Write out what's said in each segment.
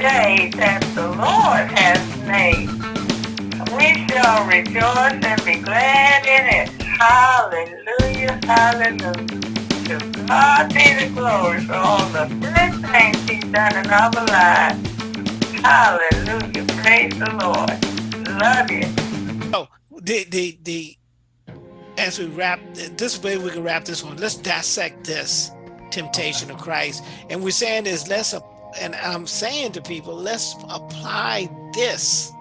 day that the Lord has made. We shall rejoice and be glad in it. Hallelujah, hallelujah. To God be the glory for all the good things he's done in our lives. Hallelujah, praise the Lord. Love you. Oh, the, the, the, as we wrap, this way we can wrap this one. Let's dissect this temptation of Christ. And we're saying is let's, and I'm saying to people, let's apply this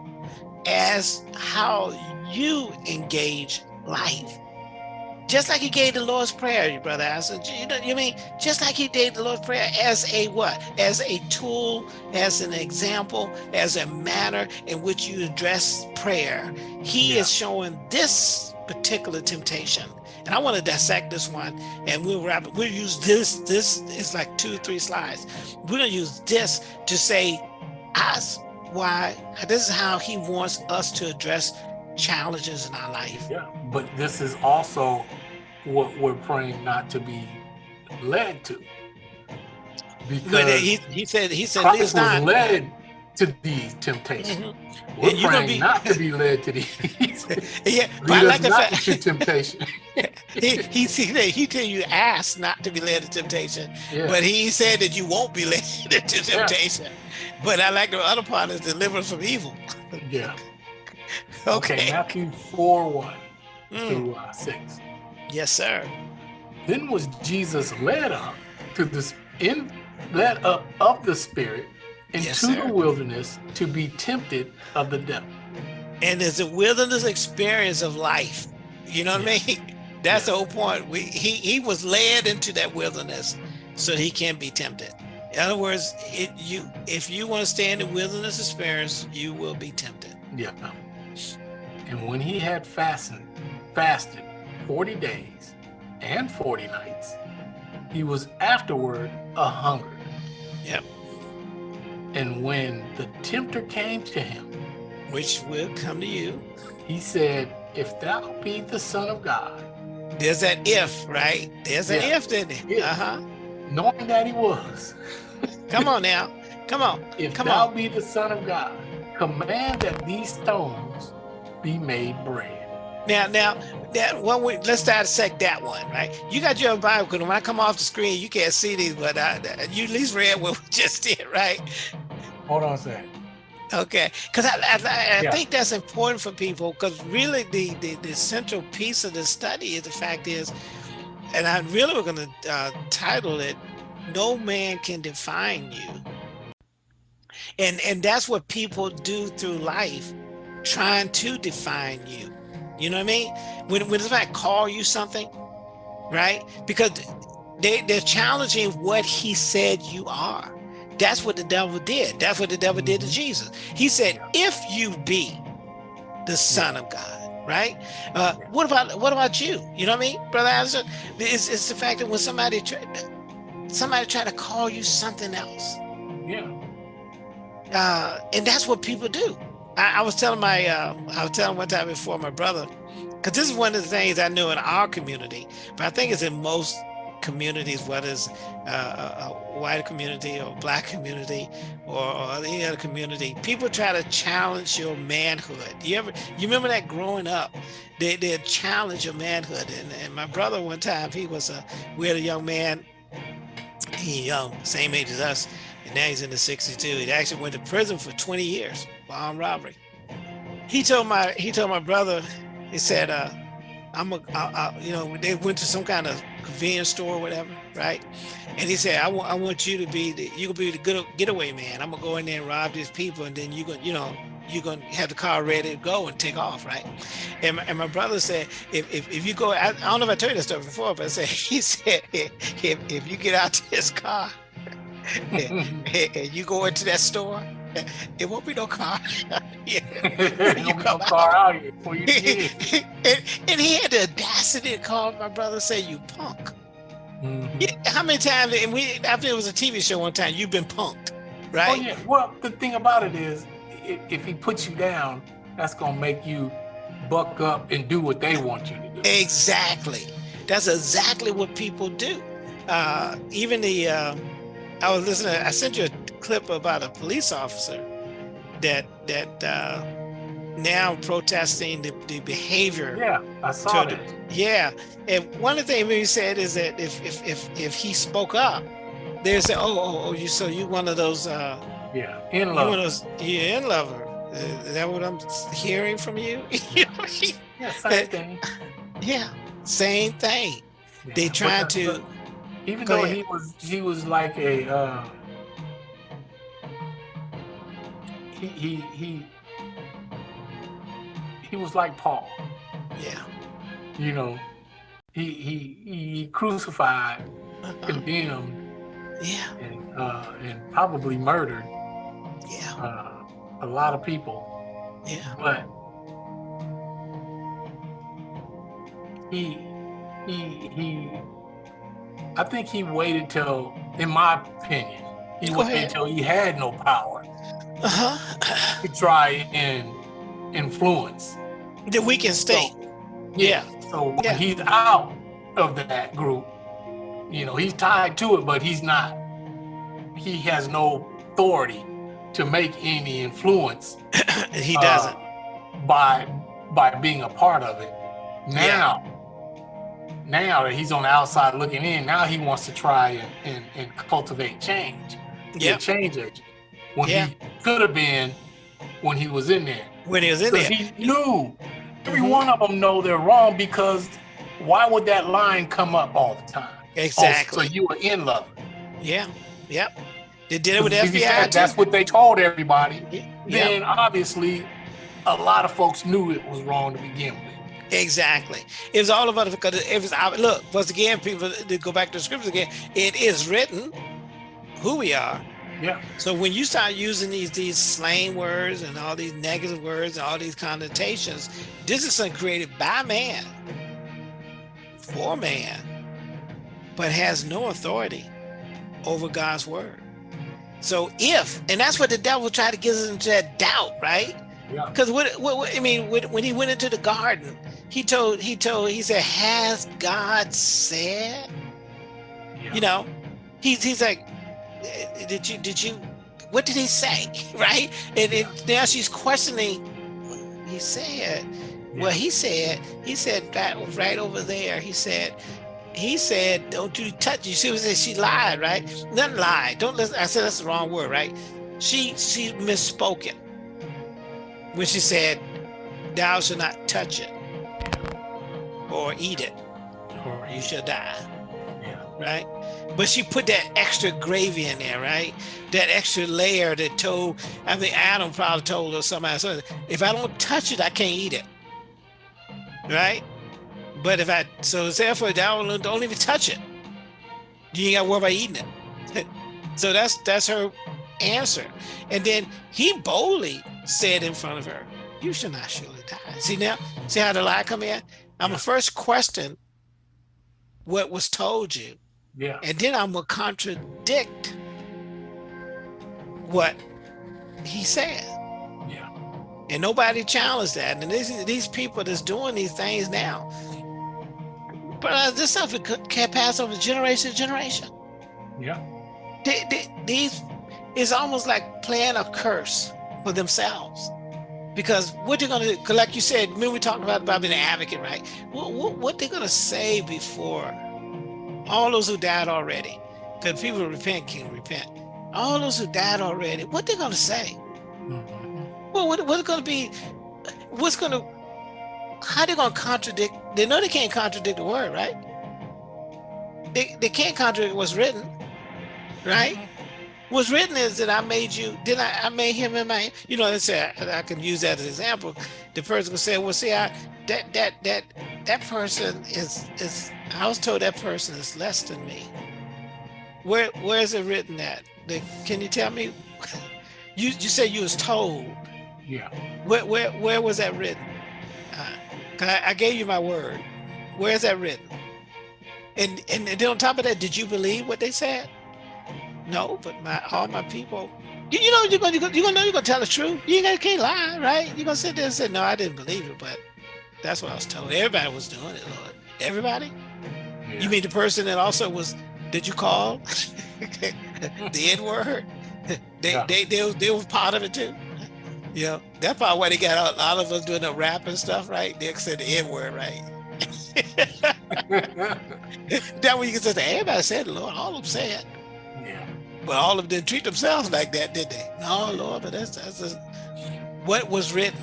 as how you engage life. Just like he gave the Lord's Prayer, brother Allison. You know, you mean just like he gave the Lord's Prayer as a what? As a tool, as an example, as a manner in which you address prayer. He yeah. is showing this particular temptation. And I want to dissect this one and we'll wrap it. We'll use this. This is like two, three slides. We're going to use this to say, as why this is how he wants us to address challenges in our life. Yeah, but this is also what we're praying not to be led to. Because he, he said he said Christ was not led to these temptations. Mm -hmm. We're praying be, not to be led to these. yeah, I like the fact to temptation. he he he he tell you ask not to be led to temptation, yeah. but he said that you won't be led to temptation. Yeah. But I like the other part is deliverance from evil. yeah. Okay. okay. Matthew four one mm. through uh, six. Yes, sir. Then was Jesus led up to this in led up of the Spirit into yes, the wilderness to be tempted of the devil. And it's a wilderness experience of life. You know what yes. I mean? That's yes. the whole point. We, he, he was led into that wilderness so he can be tempted. In other words, it, you if you want to stay in the wilderness experience, you will be tempted. Yeah. And when he had fasted, fasted 40 days and 40 nights, he was afterward a hunger. Yep. And when the tempter came to him, which will come to you, he said, if thou be the son of God. There's that if, right? There's an yeah. if, didn't it? Uh-huh. Knowing that he was. come on now. Come on. If come thou on. be the son of God, command that these stones be made bread. Now, now, that one. We, let's dissect that one, right? You got your Bible because when I come off the screen, you can't see these, but I, you at least read what we just did, right? Hold on a second. Okay, because I, I, I yeah. think that's important for people because really the, the, the central piece of the study is the fact is, and I really we're going to uh, title it, "No man can define you," and and that's what people do through life, trying to define you. You know what I mean? When when somebody call you something, right? Because they they're challenging what he said you are. That's what the devil did. That's what the devil did to mm-hmm. Jesus. He said, if you be the son of God, right? Uh, what about what about you? You know what I mean, brother Anderson? It's, it's the fact that when somebody try, somebody try to call you something else. Yeah. Uh, and that's what people do. I, I was telling my, uh, I was telling one time before my brother, because this is one of the things I knew in our community, but I think it's in most communities, whether it's uh, a white community or black community or, or, any other community, people try to challenge your manhood. You ever, you remember that growing up, they, they challenge your manhood. And, and my brother one time, he was a, we had a young man, he young, same age as us, and now he's in the 62. He actually went to prison for 20 years for armed robbery. He told my, he told my brother, he said, uh, I'm a, I, I, you know, they went to some kind of convenience store or whatever, right? And he said, I want, I want you to be the, you gonna be the good getaway man. I'm gonna go in there and rob these people, and then you gonna, you know, you're gonna have the car ready to go and take off, right? And my, and my brother said, if, if, if you go, I, I, don't know if I told you that story before, but I said, he said, if, if you get out to this car and, you go into that store, it won't be no car. yeah. you come no car out here before you and, and he had the audacity to call my brother say, you punk. Mm -hmm. How many times, and we, after it was a TV show one time, you've been punked, right? Oh, yeah. Well, the thing about it is, if, if he puts you down, that's going to make you buck up and do what they want you to do. Exactly. That's exactly what people do. Uh, even the, uh, I was listening, I sent you a clip about a police officer that that uh, now protesting the, the behavior. Yeah, I saw to- that. Yeah, and one of the things he said is that if if if, if he spoke up, they say, oh, oh, oh, you so you one of those uh, Yeah, in you one of love. those you in lover. Is that what I'm hearing from you? You know, he- Yeah, same thing. yeah, same thing. Yeah, They trying to but even Go though ahead. he was he was like a uh, he he he he was like Paul. yeah. You know, he he he crucified, uh-huh, condemned, Yeah, and uh, and probably murdered yeah, uh, a lot of people. yeah, but he he he I think he waited till in my opinion he Go waited till he had no power uh-huh. to try and influence The weakened state. Yeah, so when Yeah. he's out of that group you know he's tied to it but he's not he has no authority to make any influence he uh, doesn't. by by being a part of it. Now, now that he's on the outside looking in, now he wants to try and, and, and cultivate change. Be a change agent. When Yeah. he could have been when he was in there. When he was in there. he knew every Mhm. one of them know they're wrong because why would that line come up all the time? Oh, Exactly. so you were in love. Yeah. Yep. They did it with FBI said that's what they told everybody. Yeah. Then obviously a lot of folks knew it was wrong to begin with. Exactly. It was all about it because it was I- look once again. People to go back to the scriptures again. It is written who we are. Yeah. So when you start using these these slang words and all these negative words and all these connotations, this is something created by man for man, but has no authority over God's word. So if and that's what the devil tried to get us into that doubt, right? Yeah. Because what, what, what I mean, when, when he went into the garden, he told he told he said, "Has God said?" Yeah. You know, he's he's like, "Eh, "Did you did you? What did he say?" Right? And it, now she's questioning. what He said, "Well, he said he said that right over there." He said. He said, "Don't you touch." You see what? She lied, right? Not lied Don't listen. I said that's the wrong word, right? She she misspoken when she said, "Thou shalt not touch it or eat it, or you shall die." Yeah. right? But she put that extra gravy in there, right? That extra layer that told, I think Adam probably told her somebody, so if I don't touch it, I can't eat it, right? But if I, so therefore, don't, don't even touch it. You ain't got to worry about eating it. so that's that's her answer. And then he boldly said in front of her, "You shall not surely die." See now, see how the lie come in. I'm Yeah. a first question what was told you, Yeah. and then I'm gonna contradict what he said. Yeah. And nobody challenged that. And these these people that's doing these things now, but uh, this stuff could- can't pass over generation to generation. Yeah. They, they, these is almost like playing a curse for themselves. Because what they're gonna do, 'cause like you said, when we talked about, about being an advocate, right? What, what, what they're gonna say before all those who died already, because people repent can repent. All those who died already, what they're gonna say? Mhm. Well, what, what's going to be, what's going to, how they going to contradict? They know they can't contradict the word, right? They, they can't contradict what's written, right? What's written is that I made you, did I, I made him in my, you know, let's say I, I can use that as an example. The person can say, well, see, I, that, that, that, that person is, is, I was told that person is less than me. Where, where is it written at? The, can you tell me? You, you said you was told. Yeah. Where, where, where was that written? Uh, 'cause I, I gave you my word. Where is that written? And, and then on top of that, did you believe what they said? No, but my all my people, you, you know you're gonna you're gonna, know you're gonna tell the truth. You ain't gonna can't lie, right? You're gonna sit there and say, no, I didn't believe it, but that's what I was told. Everybody was doing it, Lord. Everybody. yeah. You mean the person that also was? Did you call the N word? they, Yeah. they they they were part of it too. Yeah, that's probably why they got a lot of us doing the rap and stuff, right? They said the N word, right? that way you can say everybody said it, Lord, all of them said. But all of them treat themselves like that, did they? No, Lord, but that's that's just what was written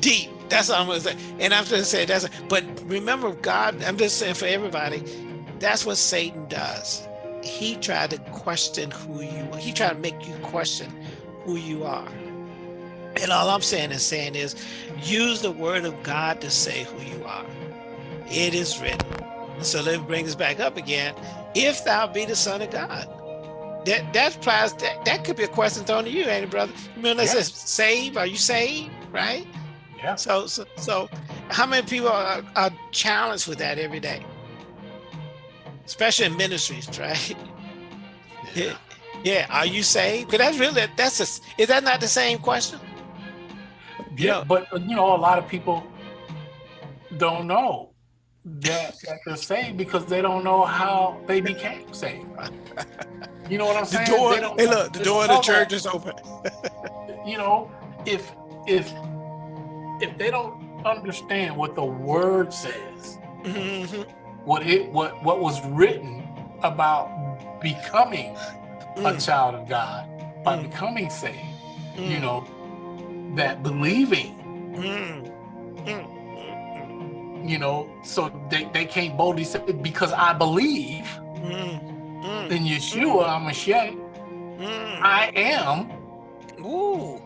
deep. That's what I'm gonna say. And I'm just saying that's but remember God, I'm just saying for everybody, that's what Satan does. He tried to question who you are. He tried to make you question who you are. And all I'm saying is saying is use the word of God to say who you are. It is written. So let me bring this back up again. If thou be the son of God. That that applies that, that could be a question thrown to you, ain't it, brother? Remember it Yeah. says save, are you saved? Right? Yeah. So so so how many people are, are challenged with that every day? Especially in ministries, right? Yeah. Yeah. Are you saved? Because that's really that's a is that not the same question? Yeah, Yeah. but uh, you know, a lot of people don't know that, that they're saved because they don't know how they became saved. You know what I'm saying? The door, hey look, the door of the church that. is open. You know, if if if they don't understand what the word says, Mhm. what it what what was written about becoming a Mm, child of God by Mm. becoming saved, you mm, know, that believing mm, mm, mm, you know, so they, they can't boldly say because I believe mm, mm, in Yeshua HaMashiach, mm. I am Ooh,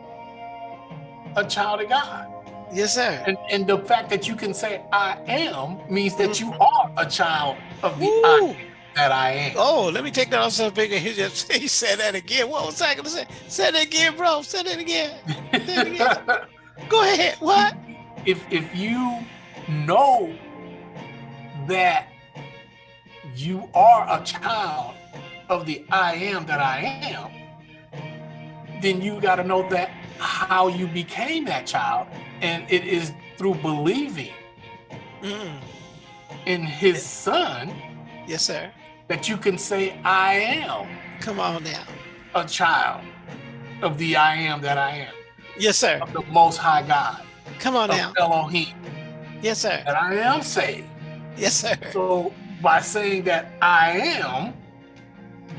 a child of God. yes, sir. And and the fact that you can say I am means that you are a child of the Ooh. I that I am. Oh, let me take that off some bigger. He just he said that again. What was I gonna say? Say that again, bro. Say that again. Go ahead. What? if if you know that you are a child of the I am that I am, then you got to know that how you became that child, and it is through believing Mm, in His Son yes, sir. that you can say I am Come on now. a child of the I am that I am, Yes, sir. of the Most High God, Come on now. Elohim, Yes, sir. that I am saved. Yes, sir. So by saying that I am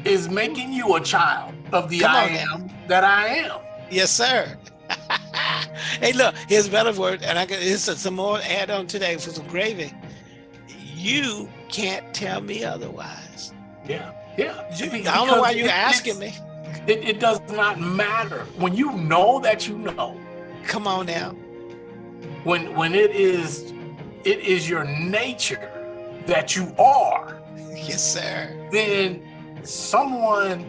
is making you a child of the Come I now. am that I am. Yes, sir. hey, look, here's a better word, and I can here's some more add on today for some gravy. You can't tell me otherwise. Yeah, yeah. You- I don't know why you're asking me. It, it does not matter when you know that you know. Come on now. When when it is it is your nature that you are. Yes, sir. Then someone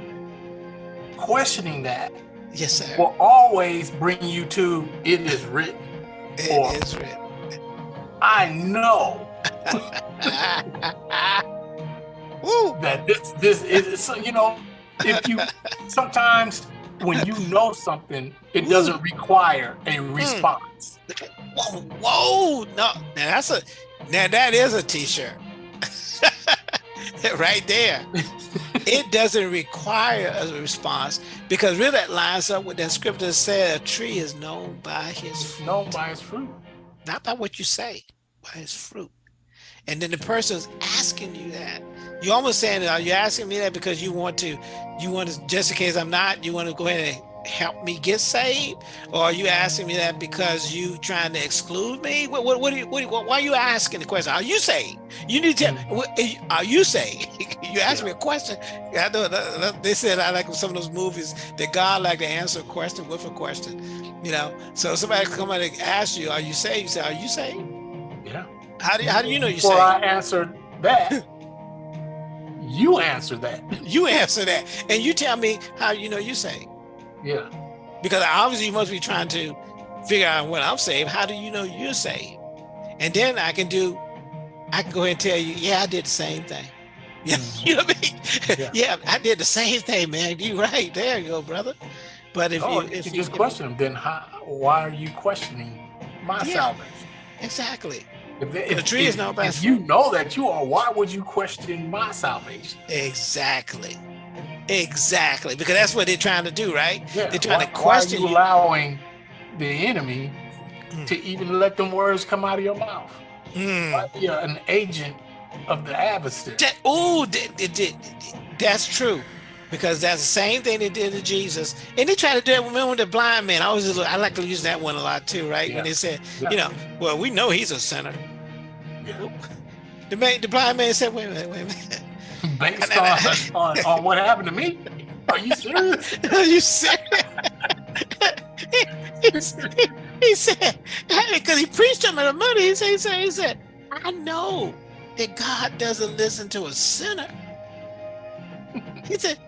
questioning that Yes, sir. will always bring you to it is written. or- It is written. I know that this this is so you know if you sometimes when you know something it doesn't require a mm. response Whoa, whoa. No, now that's a now that is a t-shirt. right there. it doesn't require a response because really that lines up with that scripture that said a tree is known by his fruit. known by its fruit not by what you say, by his fruit. And then the person is asking you that. You almost saying, are you asking me that because you want to, you want to, just in case I'm not, you want to go ahead and help me get saved? Or are you asking me that because you trying to exclude me? What, what, what, are you, what, what- why are you asking the question? Are you saved? You need to, mm. what- eh, are you saved? you ask me a question. I know they said I like some of those movies that God like to answer a question with a question, you know? So somebody come out and ask you, are you saved? You say, are you saved? yeah How do you, how do you know you before saved? i answered that you answer that You answer that, and you tell me how you know you're saved. yeah Because obviously you must be trying to figure out when I'm saved. How do you know you're saved? And then I can do, I can go ahead and tell you, yeah, I did the same thing. Yeah, Mhm. you know what I mean? Yeah. Yeah. I did the same thing, man. You right there, you go, brother. But if oh, you, you if you just question them then how, why are you questioning my Yeah. salvation exactly, if, The if, tree is if- known by if you know that you are why would you question my salvation exactly, Exactly, because that's what they're trying to do, right? Yeah. They're trying why, to question why are you, you. allowing the enemy Mm. to even let them words come out of your mouth. Mm. A- an agent of the adversary? That, oh, that's true. Because that's the same thing they did to Jesus. And they try to do it. Remember with the blind man? I always I like to use that one a lot too, right? Yeah. When they said, Yeah. you know, well, we know he's a sinner. Yeah. The man, the blind man said, wait a minute, wait a minute. Based on, on, on what happened to me? Are you serious? Are you serious? he said, he said, because he preached him in the money. He said, he said, he said, I know that God doesn't listen to a sinner. He said,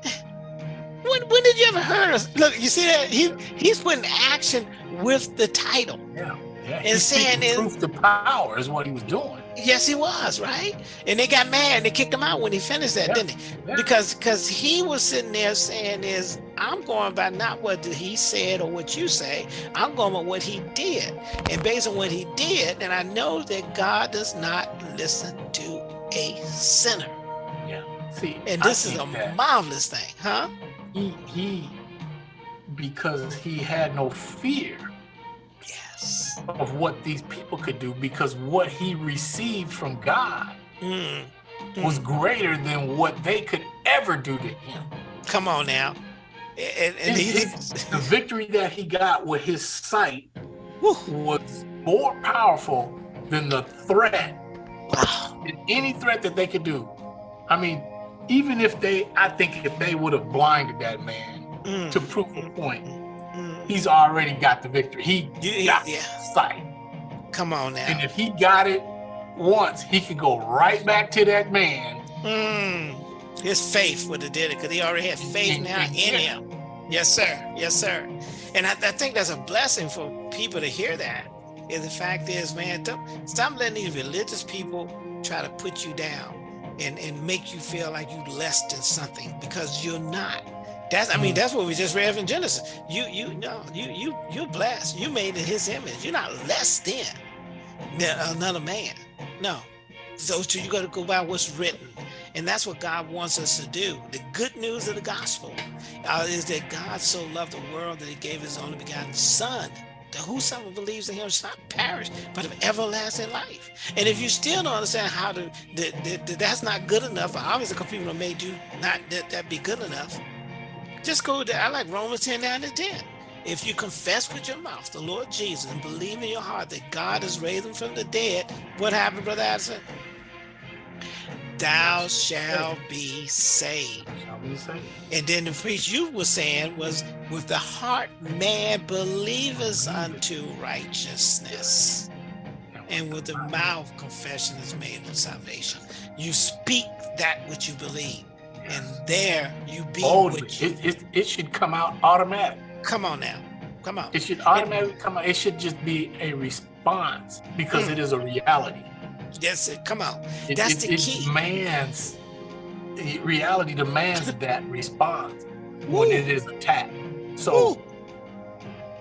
when, when did you ever heard us? Look, you see that? He, he's putting action with the title. Yeah. Yeah. And saying is- proof to power is what he was doing. Yes, he was, right? And they got mad. And they kicked him out when he finished that, Yeah. didn't they? Yeah. because because he was sitting there saying is i'm going by not what he said or what you say i'm going by what he did and based on what he did then i know that god does not listen to a sinner. See, and this is a that marvelous thing huh he he because he had no fear yes of what these people could do because what he received from God Mm, was mm. greater than what they could ever do to him. come on now and, and His- he, the victory that he got with his sight Whew. was more powerful than the threat, wow than any threat that they could do. I mean, even if they, I think if they would have blinded that man Mm, to prove a point, mm. he's already got the victory. He Yeah, got yeah. sight. come on now And if he got it once, he could go right back to that man. Mm, his faith would have did it because he already had faith now in him. Yes, sir. Yes, sir. And I, I think that's a blessing for people to hear that. And the fact is, man, stop letting these religious people try to put you down and, and make you feel like you less than something because you're not. That's I mean, Mm. that's what we just read in Genesis. You you know, you you you're blessed. You made in his image. You're not less than than another man. No. those two you got to go by what's written. And that's what God wants us to do. The good news of the gospel uh, is that God so loved the world that he gave his only begotten son. That whosoever believes in him shall not perish, but have everlasting life. And if you still don't understand how to, that, that, that that's not good enough, obviously because people have made you not that, that be good enough, just go to, I like Romans 10, 9 and 10. If you confess with your mouth the Lord Jesus and believe in your heart that God has raised him from the dead, what happened, Brother Addison? Thou shalt be saved. Shall we say? And then the phrase you were saying was, with the heart man believeth unto righteousness, and with the mouth confession is made of salvation. You speak that which you believe, and there you be Boldly. It, it, it should come out automatic. Come on now, come on. It should automatically come out. It should just be a response because Mm. it is a reality. That's it. Come on. It, That's it, the it key. demands reality demands that response Woo. when it is attacked. So Woo.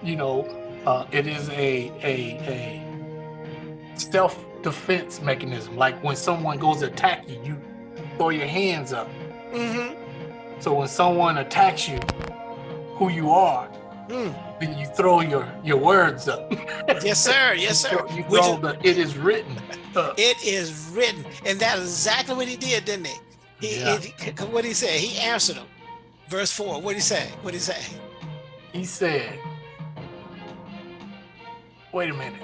you know, uh, it is a a a self defense mechanism. Like when someone goes to attack you, you throw your hands up. Mm-hmm. So when someone attacks you, who you are, Mm. Then you throw your your words up. Yes, sir. Yes, You sir. You throw is- the it is written. up. It is written, and that's exactly what he did, didn't he? He, Yeah. he what did he say? He answered him. Verse four. What did he say? What did he say? He said, "Wait a minute."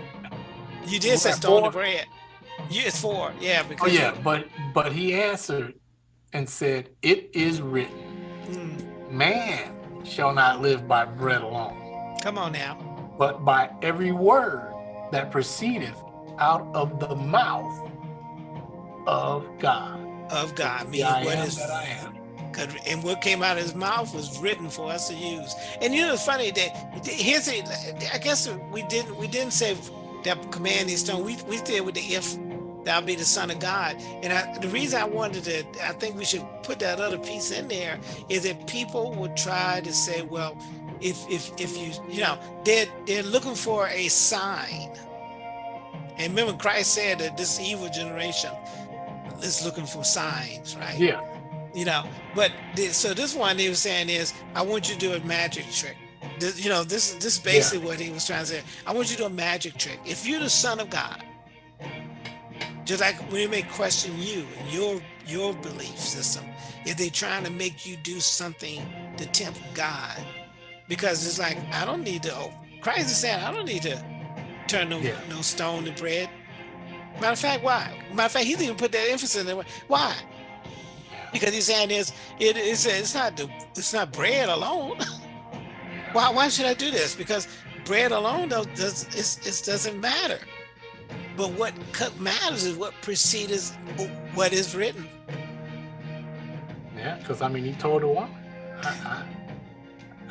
You did say stone the bread. You, it's four. Yeah, Oh because yeah, but but he answered and said, "It is written, mm, man shall not live by bread alone, come on now. but by every word that proceedeth out of the mouth of God." Of God, meaning I what am is that I am. and what came out of his mouth was written for us to use. And you know, it's funny that here's a, I guess we didn't we didn't say that command these stone. We we did with the if thou be the son of God. And I, the reason I wanted to, I think we should put that other piece in there is that people would try to say, well, if if if you you know they're they're looking for a sign. And remember, Christ said that this evil generation is looking for signs, right? Yeah, You know, but so this one he was saying is, I want you to do a magic trick. This, you know, this this is basically what he was trying to say. I want you to do a magic trick. If you're the son of God, just like when they may question you and your your belief system, if they're trying to make you do something to tempt God, because it's like I don't need to. Oh, Christ is saying I don't need to turn no Yeah. no stone to bread. Matter of fact, why? Matter of fact, he didn't even put that emphasis in it. Why? Because he's saying is it is it's not the it's not bread alone. why why should I do this? Because bread alone does does it's, it doesn't matter. But what matters is what precedes what is written. Yeah, because I mean, he told the woman,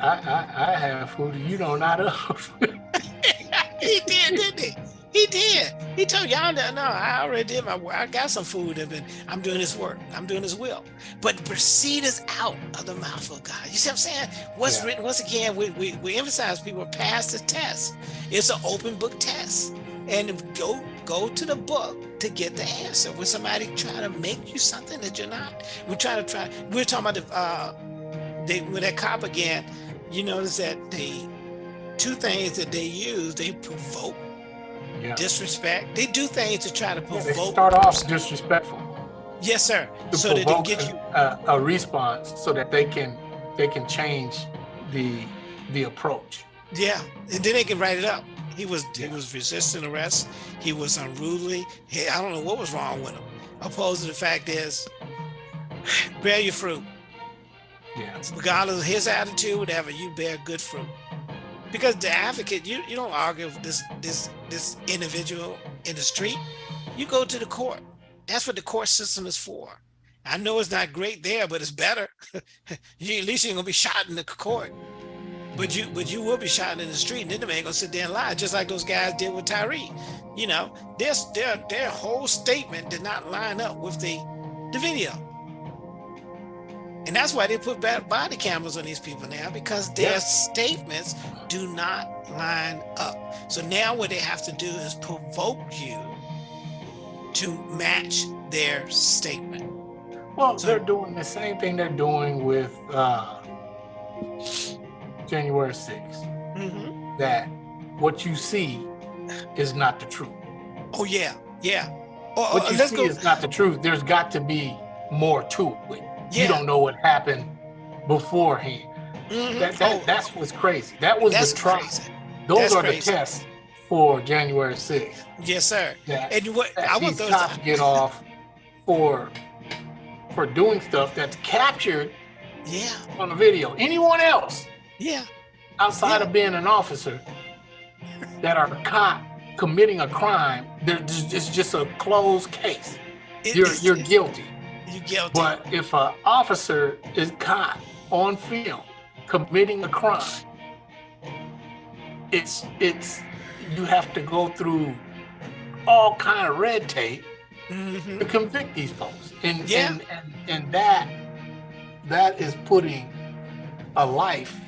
I, I, have food you don't not of. he did, didn't he? He did. He told y'all that no, I already did my work. I got some food and I'm doing his work. I'm doing his will. But proceed is out of the mouth of God. You see what I'm saying? What's Yeah. written, once again, we, we, we emphasize people pass the test. It's an open book test. And go go to the book to get the answer. When somebody try to make you something that you're not, we're trying to try. We're talking about the uh, they with that cop again. You notice that the two things that they use, they provoke yeah. disrespect. They do things to try to Yeah, provoke. they start off disrespectful Yes, sir. So that they get you. a, a response so that they can they can change the the approach. Yeah, and then they can write it up. He was he was resisting arrest. He was unruly. He, I don't know what was wrong with him. Opposed to the fact is, bear your fruit. Yeah. regardless of his attitude, whatever, you bear good fruit. Because the advocate, you, you don't argue with this this this individual in the street. You go to the court. That's what the court system is for. I know it's not great there, but it's better. you at least you ain't gonna be shot in the court. But you but you will be shot in the street, and then the man gonna sit there and lie, just like those guys did with Tyree. You know, their their their whole statement did not line up with the the video. And that's why they put body cameras on these people now because their Yeah. statements do not line up. So now what they have to do is provoke you to match their statement. Well, So- they're doing the same thing they're doing with uh, January 6th. Mhm. That what you see is not the truth. Oh yeah, yeah. Oh, What oh, you see go. is not the truth. There's got to be more to it. Yeah. You don't know what happened beforehand. Mhm. That, that, Oh, that's what's crazy. That was that's the trial. crazy. Those That's are crazy. the tests for January 6th. Yes, sir. That, And what I want these those. cops get off for for doing stuff that's captured Yeah, on the video. Anyone else yeah, outside Yeah. of being an officer that are caught committing a crime, just, it's just a closed case. It- You're it's- you're it's- guilty. You guilty. But if an officer is caught on film committing a crime, it's it's you have to go through all kind of red tape Mhm. to convict these folks. And Yeah. and, and and that that is putting a life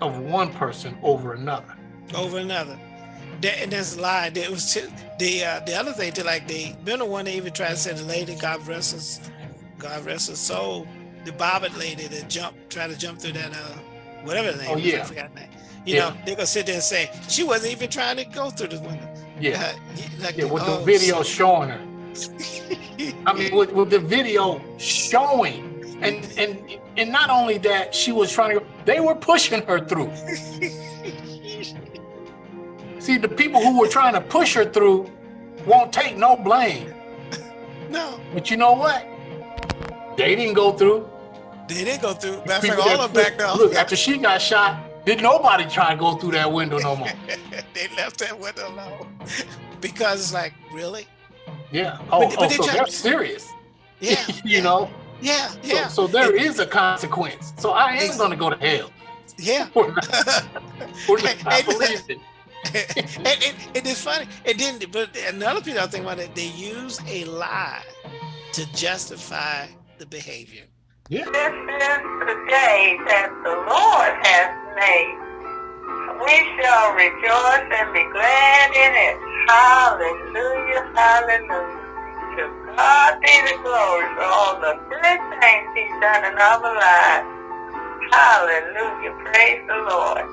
of one person over another. over another. That, and that's a lie. There was two, the uh, the other thing to like the remember one they even tried to say the lady God rest his God rest her soul, the Babbitt lady that jumped tried to jump through that uh whatever the name Oh, was, yeah. I forgot the name. You Yeah. know, they're gonna sit there and say she wasn't even trying to go through the window. Yeah. Uh, like Yeah, with the oh, video so- showing her. I mean, with, with the video showing, and and and not only that, she was trying to. They were pushing her through. See, the people who were trying to push her through won't take no blame. no, But you know what? They didn't go through. they didn't go through. Matter of fact, all of them back pushed- Look, after she got shot, did nobody try to go through that window no more? they left that window alone because it's like really, Yeah. Oh, But- but oh they oh, so they're serious. yeah, you know. yeah, So, yeah, so there is a consequence. So I am going to go to hell. yeah. For not, for not. and, and, and it's funny. And then, but another thing I think about it, they use a lie to justify the behavior. Yeah. This is the day that the Lord has made. We shall rejoice and be glad in it. Hallelujah, hallelujah. To God be the glory for all the good things he's done in our lives. Hallelujah. Praise the Lord.